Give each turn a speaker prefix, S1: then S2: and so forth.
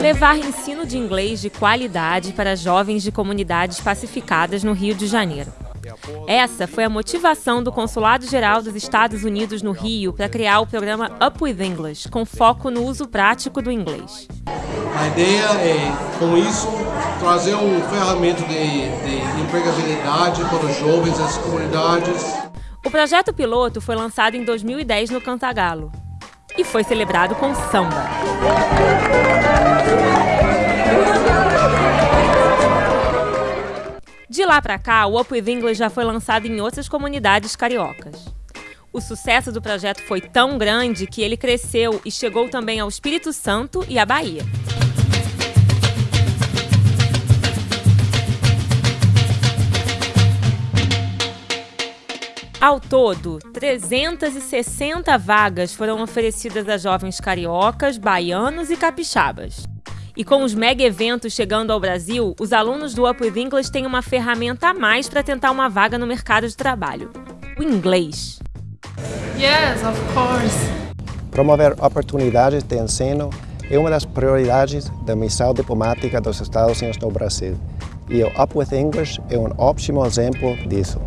S1: levar ensino de inglês de qualidade para jovens de comunidades pacificadas no Rio de Janeiro. Essa foi a motivação do Consulado Geral dos Estados Unidos no Rio para criar o programa Up with English, com foco no uso prático do inglês.
S2: A ideia é, com isso, trazer um ferramenta de, de empregabilidade para os jovens das comunidades.
S1: O projeto piloto foi lançado em 2010 no Cantagalo e foi celebrado com samba. De lá para cá, o Up With English já foi lançado em outras comunidades cariocas. O sucesso do projeto foi tão grande que ele cresceu e chegou também ao Espírito Santo e à Bahia. Ao todo, 360 vagas foram oferecidas a jovens cariocas, baianos e capixabas. E com os mega eventos chegando ao Brasil, os alunos do Up With English têm uma ferramenta a mais para tentar uma vaga no mercado de trabalho: o inglês.
S3: Yes, of course.
S4: Promover oportunidades de ensino é uma das prioridades da missão diplomática dos Estados Unidos no Brasil. E o Up With English é um ótimo exemplo disso.